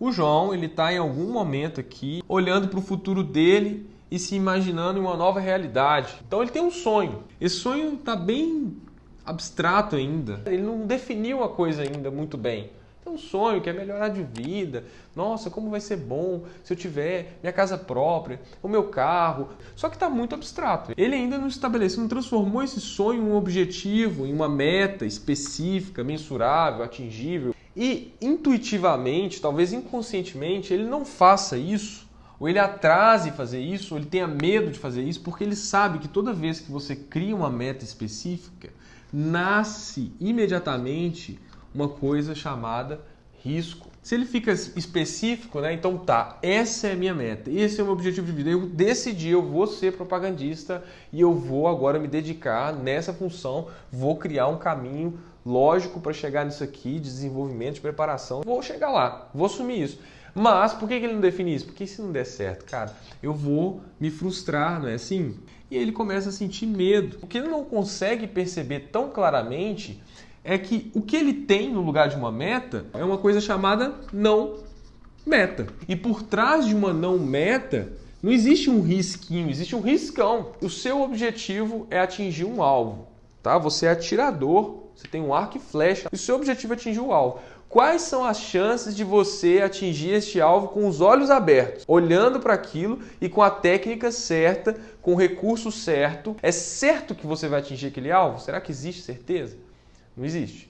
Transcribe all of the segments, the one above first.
O João, ele está em algum momento aqui olhando para o futuro dele e se imaginando em uma nova realidade. Então ele tem um sonho. Esse sonho está bem abstrato ainda. Ele não definiu a coisa ainda muito bem. Tem um sonho que é melhorar de vida. Nossa, como vai ser bom se eu tiver minha casa própria, o meu carro. Só que está muito abstrato. Ele ainda não estabeleceu, não transformou esse sonho em um objetivo, em uma meta específica, mensurável, atingível. E intuitivamente, talvez inconscientemente, ele não faça isso ou ele atrase fazer isso, ou ele tenha medo de fazer isso, porque ele sabe que toda vez que você cria uma meta específica, nasce imediatamente uma coisa chamada risco. Se ele fica específico, né? Então tá, essa é a minha meta, esse é o meu objetivo de vida. Eu decidi, eu vou ser propagandista e eu vou agora me dedicar nessa função, vou criar um caminho lógico para chegar nisso aqui, de desenvolvimento, de preparação. Vou chegar lá, vou assumir isso. Mas por que ele não define isso? Porque se não der certo, cara, eu vou me frustrar, não é assim? E ele começa a sentir medo. O que ele não consegue perceber tão claramente é que o que ele tem no lugar de uma meta é uma coisa chamada não meta. E por trás de uma não meta, não existe um risquinho, existe um riscão. O seu objetivo é atingir um alvo, tá? Você é atirador, você tem um arco e flecha, e o seu objetivo é atingir o alvo. Quais são as chances de você atingir este alvo com os olhos abertos, olhando para aquilo e com a técnica certa, com o recurso certo? É certo que você vai atingir aquele alvo? Será que existe certeza? Não existe.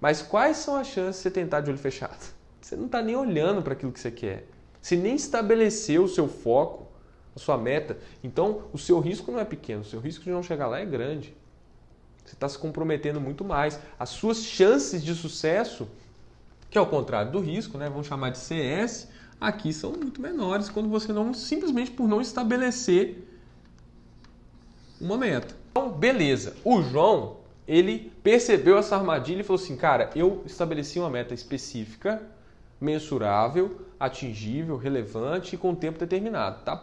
Mas quais são as chances de você tentar de olho fechado? Você não está nem olhando para aquilo que você quer. Você nem estabeleceu o seu foco, a sua meta. Então, o seu risco não é pequeno, o seu risco de não chegar lá é grande. Você está se comprometendo muito mais. As suas chances de sucesso que é o contrário do risco, né? vamos chamar de CS, aqui são muito menores quando você não simplesmente por não estabelecer uma meta. Então, beleza. O João, ele percebeu essa armadilha e falou assim, cara, eu estabeleci uma meta específica, mensurável, atingível, relevante e com tempo determinado. Tá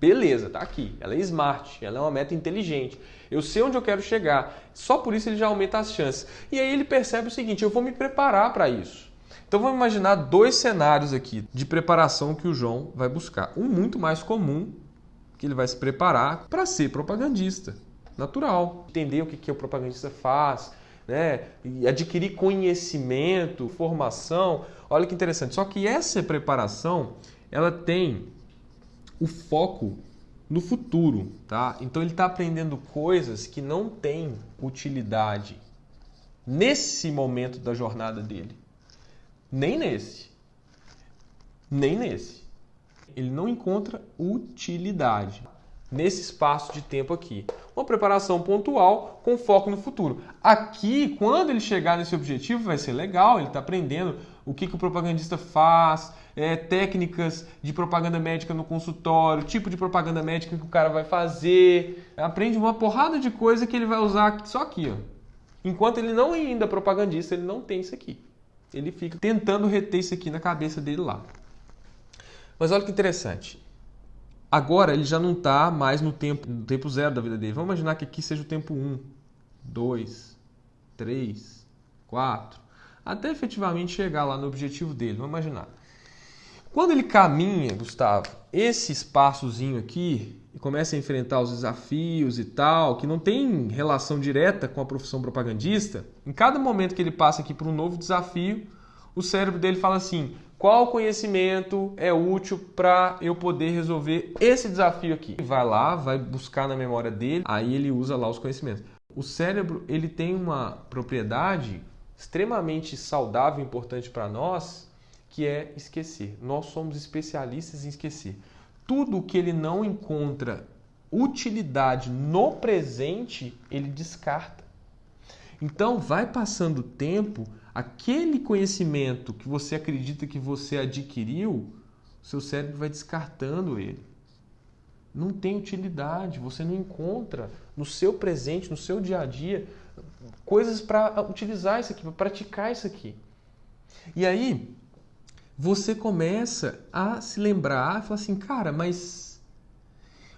beleza, tá aqui. Ela é smart, ela é uma meta inteligente. Eu sei onde eu quero chegar. Só por isso ele já aumenta as chances. E aí ele percebe o seguinte: eu vou me preparar para isso. Então vamos imaginar dois cenários aqui de preparação que o João vai buscar. Um muito mais comum, que ele vai se preparar para ser propagandista, natural. Entender o que, que o propagandista faz, né? E adquirir conhecimento, formação. Olha que interessante. Só que essa preparação, ela tem o foco no futuro, tá? Então ele está aprendendo coisas que não têm utilidade nesse momento da jornada dele. Nem nesse. Nem nesse. Ele não encontra utilidade nesse espaço de tempo aqui. Uma preparação pontual com foco no futuro. Aqui, quando ele chegar nesse objetivo, vai ser legal, ele está aprendendo o que, que o propagandista faz, é, técnicas de propaganda médica no consultório, tipo de propaganda médica que o cara vai fazer. Aprende uma porrada de coisa que ele vai usar só aqui. Ó. Enquanto ele não é ainda propagandista, ele não tem isso aqui ele fica tentando reter isso aqui na cabeça dele lá. Mas olha que interessante. Agora ele já não está mais no tempo, no tempo zero da vida dele. Vamos imaginar que aqui seja o tempo 1, 2, 3, 4, até efetivamente chegar lá no objetivo dele. Vamos imaginar. Quando ele caminha, Gustavo, esse espaçozinho aqui e começa a enfrentar os desafios e tal, que não tem relação direta com a profissão propagandista, em cada momento que ele passa aqui para um novo desafio, o cérebro dele fala assim: qual conhecimento é útil para eu poder resolver esse desafio aqui? Vai lá, vai buscar na memória dele, aí ele usa lá os conhecimentos. O cérebro ele tem uma propriedade extremamente saudável e importante para nós, que é esquecer. Nós somos especialistas em esquecer. Tudo que ele não encontra utilidade no presente, ele descarta. Então, vai passando o tempo, aquele conhecimento que você acredita que você adquiriu, seu cérebro vai descartando ele. Não tem utilidade, você não encontra no seu presente, no seu dia a dia, coisas para utilizar isso aqui, para praticar isso aqui. E aí, você começa a se lembrar e falar assim, cara, mas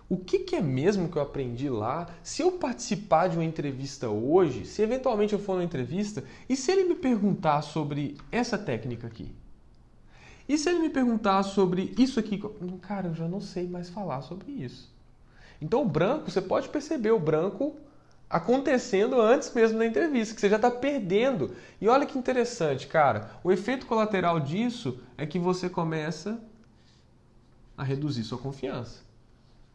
o que, que, é mesmo que eu aprendi lá? Se eu participar de uma entrevista hoje, se eventualmente eu for numa entrevista, e se ele me perguntar sobre essa técnica aqui? E se ele me perguntar sobre isso aqui? Cara, eu já não sei mais falar sobre isso. Então o branco, você pode perceber o branco acontecendo antes mesmo da entrevista, que você já está perdendo. E olha que interessante, cara. O efeito colateral disso é que você começa a reduzir sua confiança.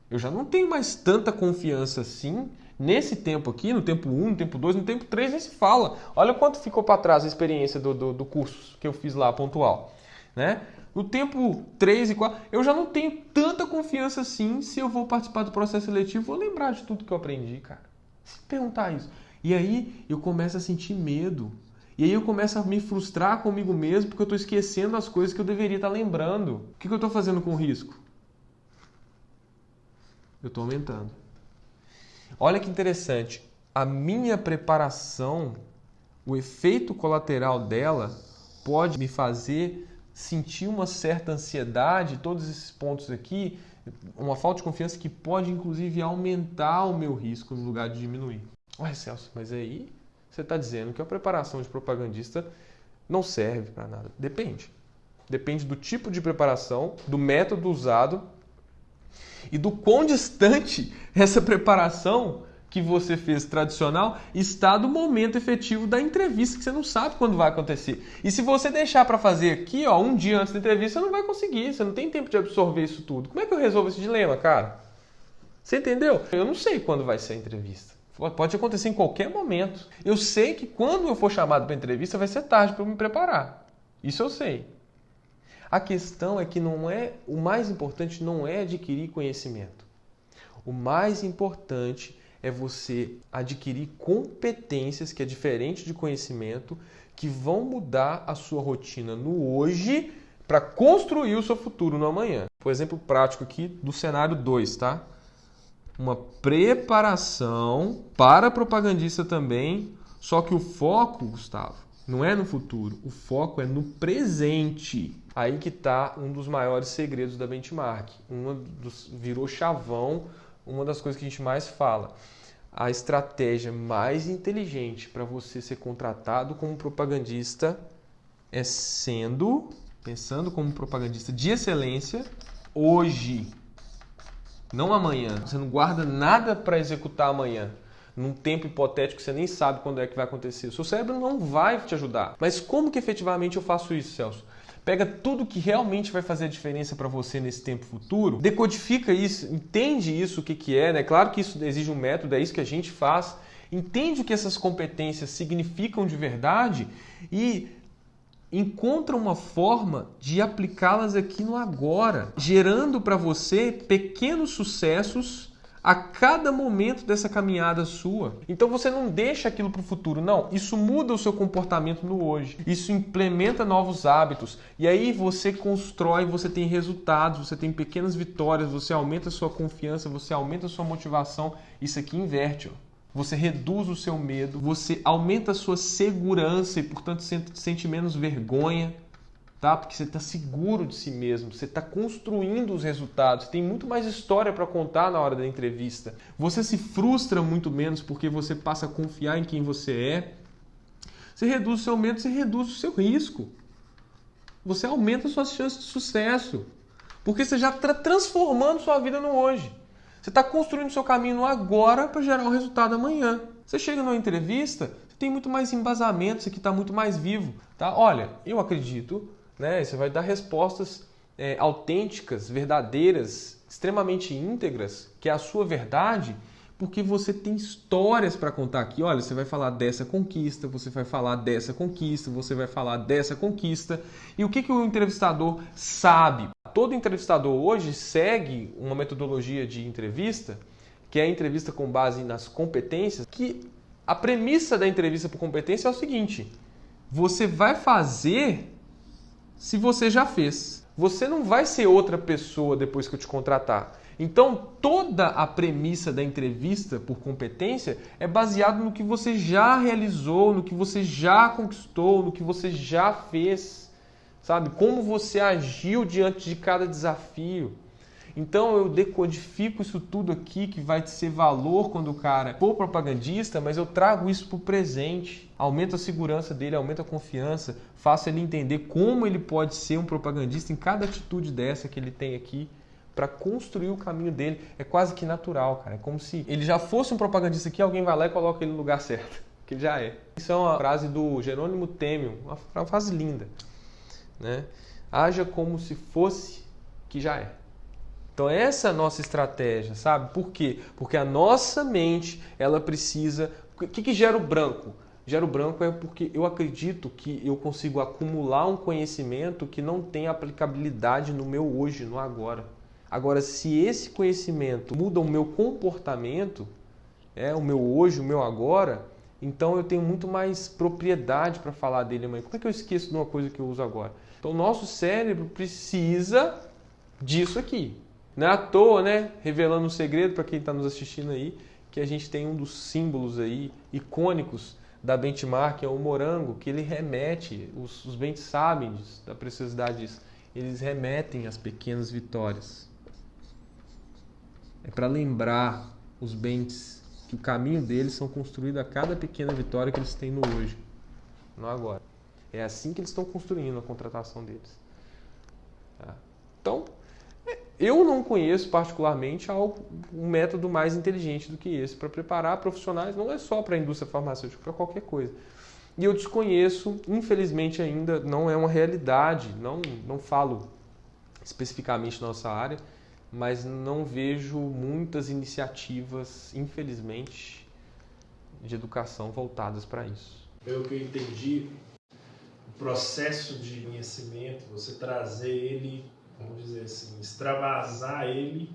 Eu já não tenho mais tanta confiança assim nesse tempo aqui, no tempo 1, no tempo 2, no tempo 3, nem se fala. Olha quanto ficou para trás a experiência do, do, do, curso que eu fiz lá, pontual. Né? No tempo 3 e 4, eu já não tenho tanta confiança assim se eu vou participar do processo seletivo, vou lembrar de tudo que eu aprendi, cara. Se perguntar isso. E aí eu começo a sentir medo. E aí eu começo a me frustrar comigo mesmo porque eu estou esquecendo as coisas que eu deveria estar lembrando. O que, eu estou fazendo com o risco? Eu estou aumentando. Olha que interessante. A minha preparação, o efeito colateral dela pode me fazer sentir uma certa ansiedade, todos esses pontos aqui, uma falta de confiança que pode inclusive aumentar o meu risco no lugar de diminuir. Ué, Celso, mas aí você está dizendo que a preparação de propagandista não serve para nada. Depende. Depende do tipo de preparação, do método usado e do quão distante essa preparação que você fez tradicional está do momento efetivo da entrevista, que você não sabe quando vai acontecer. E se você deixar para fazer aqui, ó, um dia antes da entrevista, você não vai conseguir, você não tem tempo de absorver isso tudo. Como é que eu resolvo esse dilema, cara? Você entendeu? Eu não sei quando vai ser a entrevista. Pode acontecer em qualquer momento. Eu sei que quando eu for chamado para entrevista vai ser tarde para me preparar. Isso eu sei. A questão é que não é o mais importante não é adquirir conhecimento. O mais importante é você adquirir competências, que é diferente de conhecimento, que vão mudar a sua rotina no hoje para construir o seu futuro no amanhã. Por exemplo prático aqui do cenário 2, tá? Uma preparação para propagandista também, só que o foco, Gustavo, não é no futuro, o foco é no presente. Aí que está um dos maiores segredos da benchmark. Uma dos, virou chavão, uma das coisas que a gente mais fala a estratégia mais inteligente para você ser contratado como propagandista é sendo, pensando como propagandista de excelência hoje, não amanhã. Você não guarda nada para executar amanhã. Num tempo hipotético você nem sabe quando é que vai acontecer. O seu cérebro não vai te ajudar. Mas como que efetivamente eu faço isso, Celso? Pega tudo que realmente vai fazer a diferença para você nesse tempo futuro, decodifica isso, entende isso o que, que é, né? Claro que isso exige um método, é isso que a gente faz. Entende o que essas competências significam de verdade e encontra uma forma de aplicá-las aqui no agora, gerando para você pequenos sucessos a cada momento dessa caminhada sua. Então você não deixa aquilo para o futuro, não. Isso muda o seu comportamento no hoje. Isso implementa novos hábitos. E aí você constrói, você tem resultados, você tem pequenas vitórias, você aumenta a sua confiança, você aumenta a sua motivação. Isso aqui inverte. Ó. Você reduz o seu medo, você aumenta a sua segurança e, portanto, sente menos vergonha tá? Porque você está seguro de si mesmo, você está construindo os resultados, tem muito mais história para contar na hora da entrevista. Você se frustra muito menos porque você passa a confiar em quem você é. Você reduz o seu medo, você reduz o seu risco. Você aumenta suas chances de sucesso. Porque você já está transformando sua vida no hoje. Você está construindo seu caminho agora para gerar um resultado amanhã. Você chega numa entrevista, tem muito mais embasamento, você está muito mais vivo. Tá? Olha, eu acredito né? Você vai dar respostas é, autênticas, verdadeiras, extremamente íntegras, que é a sua verdade, porque você tem histórias para contar aqui. Olha, você vai falar dessa conquista, você vai falar dessa conquista, você vai falar dessa conquista. E o que, que o entrevistador sabe? Todo entrevistador hoje segue uma metodologia de entrevista, que é a entrevista com base nas competências, que a premissa da entrevista por competência é o seguinte: você vai fazer se você já fez. Você não vai ser outra pessoa depois que eu te contratar. Então, toda a premissa da entrevista por competência é baseada no que você já realizou, no que você já conquistou, no que você já fez, sabe? Como você agiu diante de cada desafio. Então eu decodifico isso tudo aqui que vai ser valor quando o cara for propagandista, mas eu trago isso para o presente. Aumento a segurança dele, aumento a confiança, faço ele entender como ele pode ser um propagandista em cada atitude dessa que ele tem aqui para construir o caminho dele. É quase que natural, cara. É como se ele já fosse um propagandista aqui, alguém vai lá e coloca ele no lugar certo, que já é. Isso é uma frase do Jerônimo Temel, uma frase linda, né? Haja como se fosse que já é. Então essa é a nossa estratégia, sabe? Por quê? Porque a nossa mente, ela precisa... O que, que gera o branco? Gera o branco é porque eu acredito que eu consigo acumular um conhecimento que não tem aplicabilidade no meu hoje, no agora. Agora, se esse conhecimento muda o meu comportamento, é o meu hoje, o meu agora, então eu tenho muito mais propriedade para falar dele amanhã. Como é que eu esqueço de uma coisa que eu uso agora? Então, o nosso cérebro precisa disso aqui. Não é à toa, né? Revelando um segredo para quem está nos assistindo aí, que a gente tem um dos símbolos aí icônicos da benchmark, é o morango, que ele remete, os, os bens sabem da preciosidade disso, eles remetem às pequenas vitórias. É para lembrar os bens que o caminho deles são construídos a cada pequena vitória que eles têm no hoje, não agora. É assim que eles estão construindo a contratação deles. Tá? Então, eu não conheço particularmente algo, um método mais inteligente do que esse para preparar profissionais, não é só para a indústria farmacêutica, para qualquer coisa. E eu desconheço, infelizmente ainda não é uma realidade, não, não falo especificamente nossa área, mas não vejo muitas iniciativas, infelizmente, de educação voltadas para isso. Pelo que eu entendi, o processo de conhecimento, você trazer ele vamos dizer assim, extravasar ele,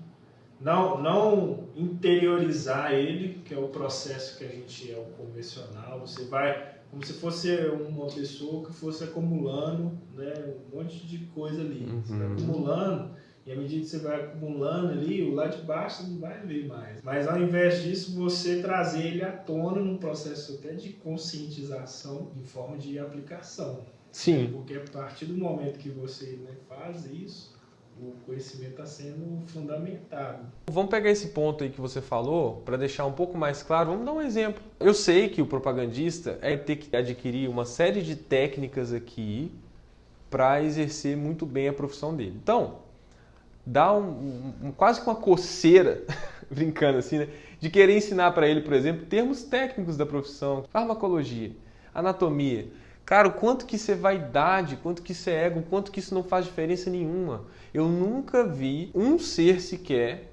não, não interiorizar ele, que é o processo que a gente é o convencional, você vai como se fosse uma pessoa que fosse acumulando né, um monte de coisa ali. Uhum. Você vai acumulando, e à medida que você vai acumulando ali, o lá de baixo não vai ver mais. Mas ao invés disso, você trazer ele à tona num processo até de conscientização em forma de aplicação. Sim. Porque a partir do momento que você né, faz isso, o conhecimento está sendo fundamentado. Vamos pegar esse ponto aí que você falou para deixar um pouco mais claro. Vamos dar um exemplo. Eu sei que o propagandista é ter que adquirir uma série de técnicas aqui para exercer muito bem a profissão dele. Então, dá um, um quase que uma coceira, brincando assim, né? de querer ensinar para ele, por exemplo, termos técnicos da profissão, farmacologia, anatomia. Cara, o quanto que isso é vaidade, quanto que isso é ego, quanto que isso não faz diferença nenhuma. Eu nunca vi um ser sequer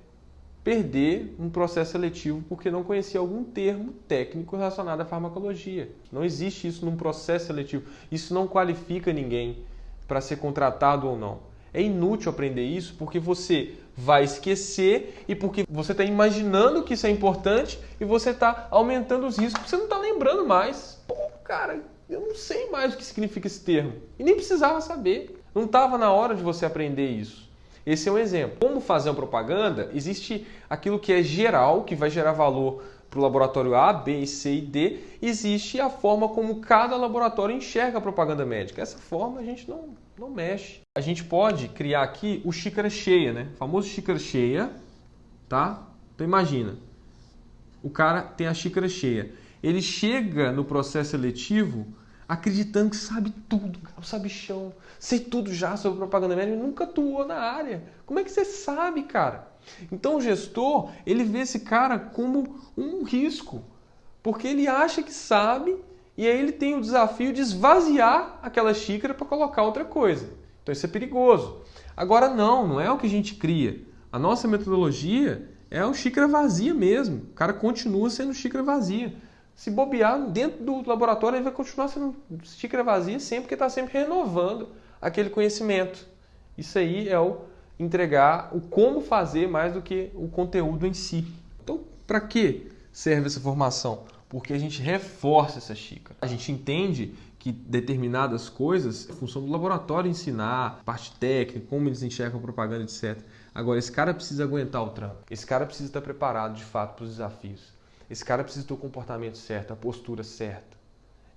perder um processo seletivo porque não conhecia algum termo técnico relacionado à farmacologia. Não existe isso num processo seletivo. Isso não qualifica ninguém para ser contratado ou não. É inútil aprender isso porque você vai esquecer e porque você está imaginando que isso é importante e você está aumentando os riscos porque você não está lembrando mais. Pô, cara, eu não sei mais o que significa esse termo. E nem precisava saber. Não estava na hora de você aprender isso. Esse é um exemplo. Como fazer uma propaganda? Existe aquilo que é geral, que vai gerar valor para o laboratório A, B, C e D. Existe a forma como cada laboratório enxerga a propaganda médica. Essa forma a gente não, não mexe. A gente pode criar aqui o xícara cheia, né? O famoso xícara cheia, tá? Então imagina, o cara tem a xícara cheia ele chega no processo seletivo acreditando que sabe tudo, sabe chão, sei tudo já sobre propaganda médica, ele nunca atuou na área. Como é que você sabe, cara? Então o gestor, ele vê esse cara como um risco, porque ele acha que sabe e aí ele tem o desafio de esvaziar aquela xícara para colocar outra coisa. Então isso é perigoso. Agora não, não é o que a gente cria. A nossa metodologia é o xícara vazia mesmo. O cara continua sendo xícara vazia se bobear dentro do laboratório, ele vai continuar sendo xícara vazia sempre, porque está sempre renovando aquele conhecimento. Isso aí é o entregar o como fazer mais do que o conteúdo em si. Então, para que serve essa formação? Porque a gente reforça essa xícara. A gente entende que determinadas coisas, é função do laboratório ensinar, parte técnica, como eles enxergam propaganda, etc. Agora, esse cara precisa aguentar o trampo. Esse cara precisa estar preparado, de fato, para os desafios. Esse cara precisa ter o comportamento certo, a postura certa.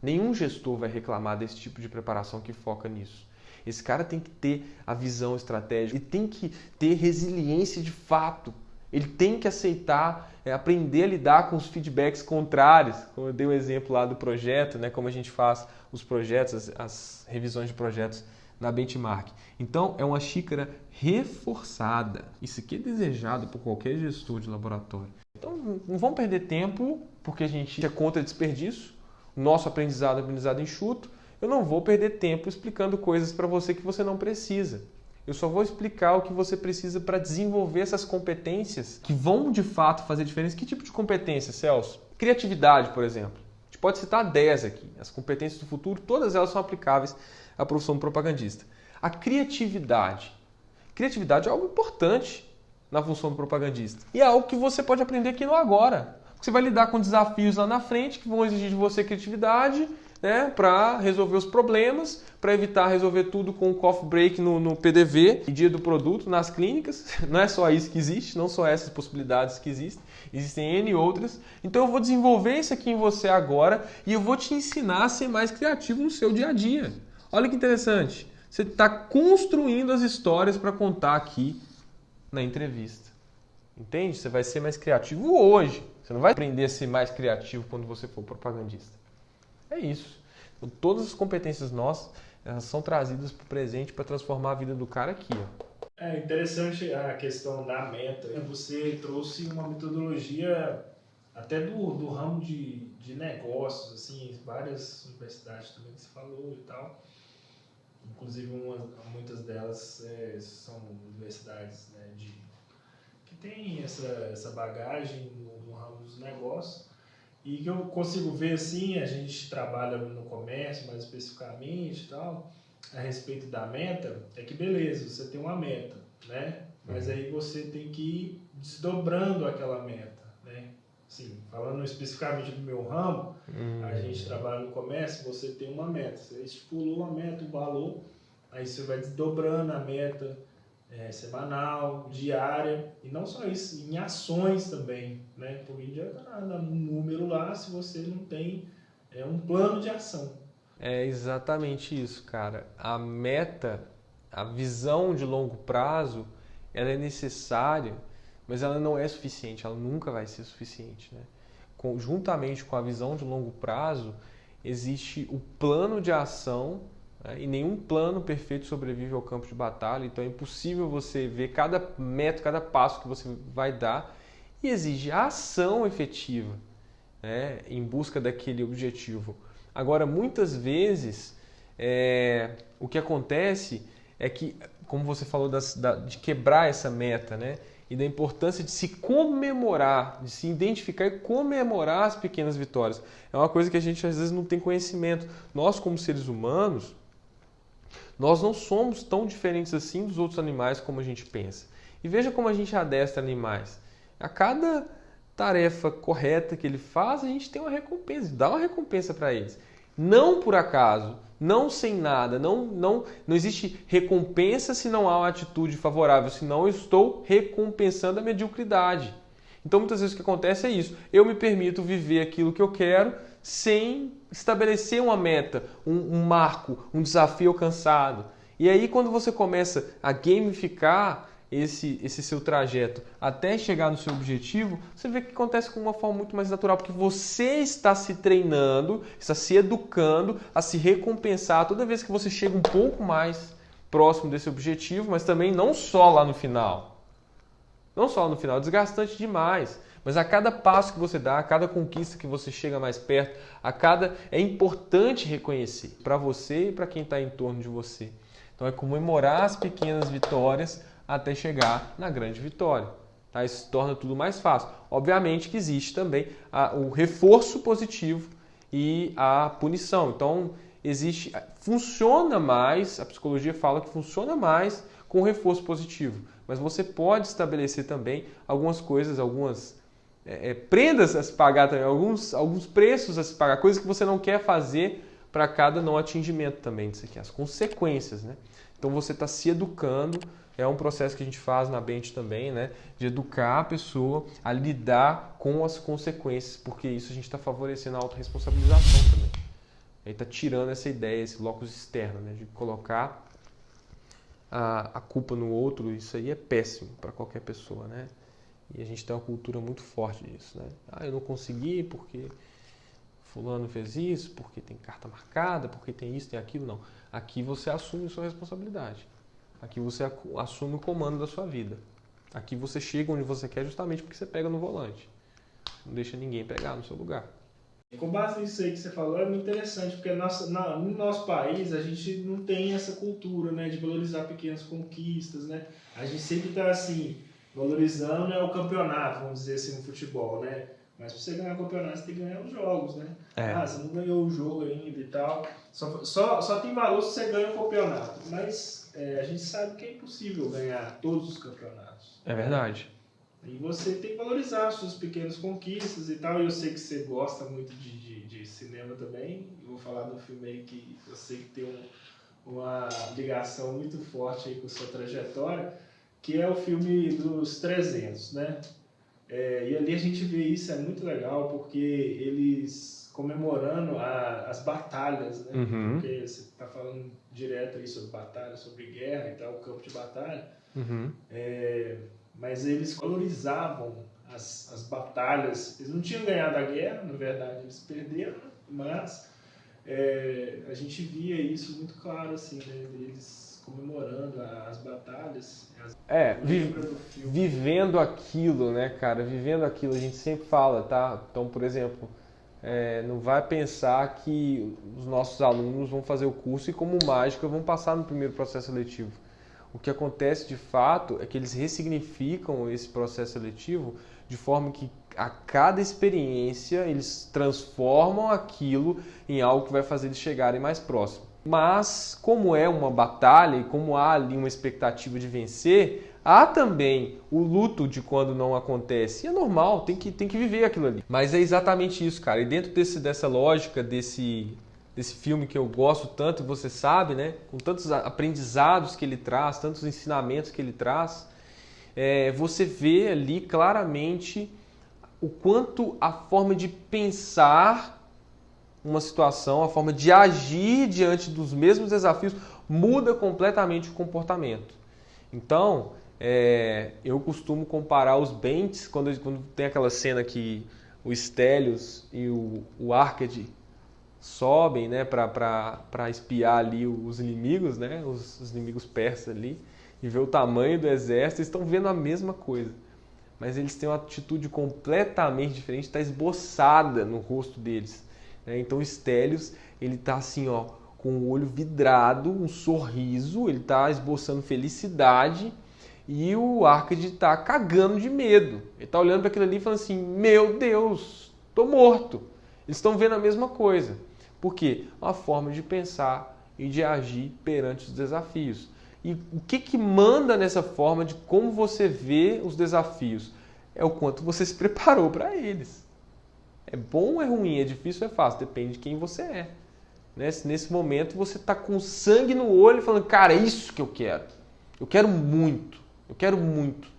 Nenhum gestor vai reclamar desse tipo de preparação que foca nisso. Esse cara tem que ter a visão estratégica, ele tem que ter resiliência de fato. Ele tem que aceitar, é, aprender a lidar com os feedbacks contrários. Como eu dei o exemplo lá do projeto, né, como a gente faz os projetos, as, as revisões de projetos na benchmark. Então, é uma xícara reforçada. Isso aqui é desejado por qualquer gestor de laboratório. Então, não vamos perder tempo, porque a gente é contra desperdício. Nosso aprendizado é aprendizado enxuto. Eu não vou perder tempo explicando coisas para você que você não precisa. Eu só vou explicar o que você precisa para desenvolver essas competências que vão de fato fazer diferença. Que tipo de competência, Celso? Criatividade, por exemplo. A gente pode citar 10 aqui. As competências do futuro, todas elas são aplicáveis à profissão de propagandista. A criatividade. Criatividade é algo importante na função do propagandista. E é algo que você pode aprender aqui no agora. Você vai lidar com desafios lá na frente que vão exigir de você criatividade né, para resolver os problemas, para evitar resolver tudo com o coffee break no, no PDV, dia do produto, nas clínicas. Não é só isso que existe, não só essas possibilidades que existem, existem N outras. Então eu vou desenvolver isso aqui em você agora e eu vou te ensinar a ser mais criativo no seu dia a dia. Olha que interessante. Você está construindo as histórias para contar aqui na entrevista. Entende? Você vai ser mais criativo hoje. Você não vai aprender a ser mais criativo quando você for propagandista. É isso. Então, todas as competências nossas elas são trazidas para o presente para transformar a vida do cara aqui. Ó. É interessante a questão da meta. Você trouxe uma metodologia até do, do ramo de, de negócios, assim, várias universidades também que você falou e tal. Inclusive, uma, muitas delas é, são universidades né, de, que têm essa, essa bagagem no, no, ramo dos negócios. E que eu consigo ver assim, a gente trabalha no comércio mais especificamente e tal, a respeito da meta, é que beleza, você tem uma meta, né? Mas uhum. aí você tem que ir desdobrando aquela meta, né? Sim, falando especificamente do meu ramo, uhum. a gente trabalha no comércio, você tem uma meta, você estipulou uma meta, um valor, aí você vai desdobrando a meta é, semanal, diária, e não só isso, em ações também, né? Porque não adianta nada um número lá se você não tem é, um plano de ação. É exatamente isso, cara. A meta, a visão de longo prazo, ela é necessária, mas ela não é suficiente, ela nunca vai ser suficiente, né? Juntamente com a visão de longo prazo, existe o plano de ação né? E nenhum plano perfeito sobrevive ao campo de batalha, então é impossível você ver cada método, cada passo que você vai dar e exige ação efetiva né? em busca daquele objetivo. Agora, muitas vezes, é, o que acontece é que, como você falou, das, da, de quebrar essa meta, né? E da importância de se comemorar, de se identificar e comemorar as pequenas vitórias. É uma coisa que a gente às vezes não tem conhecimento. Nós, como seres humanos, nós não somos tão diferentes assim dos outros animais como a gente pensa. E veja como a gente adestra animais. A cada tarefa correta que ele faz, a gente tem uma recompensa, dá uma recompensa para eles. Não por acaso, não sem nada, não, não, não existe recompensa se não há uma atitude favorável, senão eu estou recompensando a mediocridade. Então muitas vezes o que acontece é isso. Eu me permito viver aquilo que eu quero sem estabelecer uma meta, um, um marco, um desafio alcançado. E aí, quando você começa a gamificar esse, esse seu trajeto até chegar no seu objetivo, você vê que acontece com uma forma muito mais natural, porque você está se treinando, está se educando a se recompensar toda vez que você chega um pouco mais próximo desse objetivo, mas também não só lá no final. Não só lá no final, é desgastante demais. Mas a cada passo que você dá, a cada conquista que você chega mais perto, a cada é importante reconhecer para você e para quem está em torno de você. Então é comemorar as pequenas vitórias até chegar na grande vitória. Tá? Isso torna tudo mais fácil. Obviamente que existe também a, o reforço positivo e a punição. Então existe, funciona mais. A psicologia fala que funciona mais com reforço positivo. Mas você pode estabelecer também algumas coisas, algumas é, é, prendas a se pagar também, alguns, alguns preços a se pagar, coisas que você não quer fazer para cada não atingimento também disso aqui, as consequências, né? Então você está se educando, é um processo que a gente faz na Bente também, né? De educar a pessoa a lidar com as consequências, porque isso a gente está favorecendo a autorresponsabilização também. Aí está tirando essa ideia, esse locus externo, né? De colocar a, a culpa no outro, isso aí é péssimo para qualquer pessoa, né? E a gente tem uma cultura muito forte disso, né? Ah, eu não consegui porque fulano fez isso, porque tem carta marcada, porque tem isso, tem aquilo. Não. Aqui você assume sua responsabilidade. Aqui você assume o comando da sua vida. Aqui você chega onde você quer justamente porque você pega no volante. Não deixa ninguém pegar no seu lugar. Com base nisso aí que você falou, é muito interessante, porque nossa, na, no nosso país a gente não tem essa cultura né, de valorizar pequenas conquistas. Né? A gente sempre está assim, valorizando né, o campeonato, vamos dizer assim, no futebol. Né? Mas para você ganhar o campeonato, você tem que ganhar os jogos. Né? É. Ah, você não ganhou o jogo ainda e tal. Só, só, só tem valor se você ganha o campeonato. Mas é, a gente sabe que é impossível ganhar todos os campeonatos. É verdade. E você tem que valorizar as suas pequenas conquistas e tal. E eu sei que você gosta muito de, de, de cinema também. Eu vou falar um filme aí que eu sei que tem um, uma ligação muito forte aí com sua trajetória, que é o filme dos 300, né? É, e ali a gente vê isso, é muito legal, porque eles comemorando a, as batalhas, né? Uhum. Porque você está falando direto aí sobre batalha, sobre guerra e tal, o campo de batalha. Uhum. É, mas eles valorizavam as, as batalhas. Eles não tinham ganhado a guerra, na verdade, eles perderam, mas é, a gente via isso muito claro, assim, né? Eles comemorando as batalhas. As... É, vi, vivendo aquilo, né, cara? Vivendo aquilo, a gente sempre fala, tá? Então, por exemplo, é, não vai pensar que os nossos alunos vão fazer o curso e, como mágica, vão passar no primeiro processo seletivo. O que acontece de fato é que eles ressignificam esse processo seletivo de forma que a cada experiência eles transformam aquilo em algo que vai fazer eles chegarem mais próximo. Mas, como é uma batalha e como há ali uma expectativa de vencer, há também o luto de quando não acontece. E é normal, tem que, tem que viver aquilo ali. Mas é exatamente isso, cara. E dentro desse, dessa lógica, desse, desse filme que eu gosto tanto, você sabe, né? Com tantos aprendizados que ele traz, tantos ensinamentos que ele traz, é, você vê ali claramente o quanto a forma de pensar uma situação, a forma de agir diante dos mesmos desafios muda completamente o comportamento. Então, é, eu costumo comparar os Bentes, quando, quando tem aquela cena que o Stelios e o, o Arcade sobem né, para espiar ali os inimigos, né, os, os, inimigos persas ali, e ver o tamanho do exército, estão vendo a mesma coisa. Mas eles têm uma atitude completamente diferente, está esboçada no rosto deles. Né? Então o Stelios, ele está assim, ó, com o olho vidrado, um sorriso, ele está esboçando felicidade, e o Arcade está cagando de medo. Ele está olhando para aquilo ali e falando assim, meu Deus, estou morto. Eles estão vendo a mesma coisa. Por quê? Uma forma de pensar e de agir perante os desafios. E o que, que manda nessa forma de como você vê os desafios? É o quanto você se preparou para eles. É bom ou é ruim? É difícil ou é fácil? Depende de quem você é. Nesse, nesse momento você está com sangue no olho falando, cara, é isso que eu quero. Eu quero muito. Eu quero muito.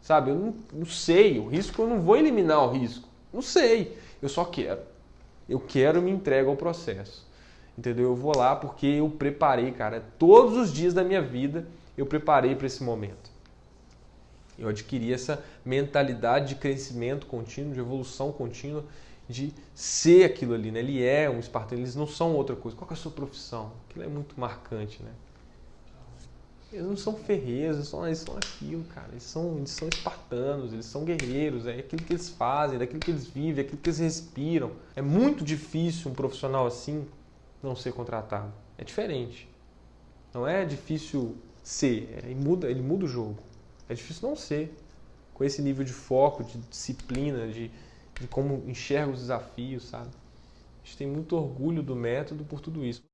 Sabe? Eu não, não sei. O risco eu não vou eliminar o risco. Não sei. Eu só quero. Eu quero me entrego ao processo. Entendeu? Eu vou lá porque eu preparei, cara. Todos os dias da minha vida eu preparei para esse momento. Eu adquiri essa mentalidade de crescimento contínuo, de evolução contínua, de ser aquilo ali, né? Ele é um espartano, eles não são outra coisa. Qual é a sua profissão? Aquilo é muito marcante, né? Eles não são ferreiros, eles são, eles são aquilo, cara. Eles são, eles são espartanos, eles são guerreiros, é aquilo que eles fazem, é daquilo que eles vivem, é aquilo que eles respiram. É muito difícil um profissional assim não ser contratado. É diferente. Não é difícil ser, ele muda, ele muda o jogo. É difícil não ser. Com esse nível de foco, de disciplina, de, de como enxerga os desafios, sabe? A gente tem muito orgulho do método por tudo isso.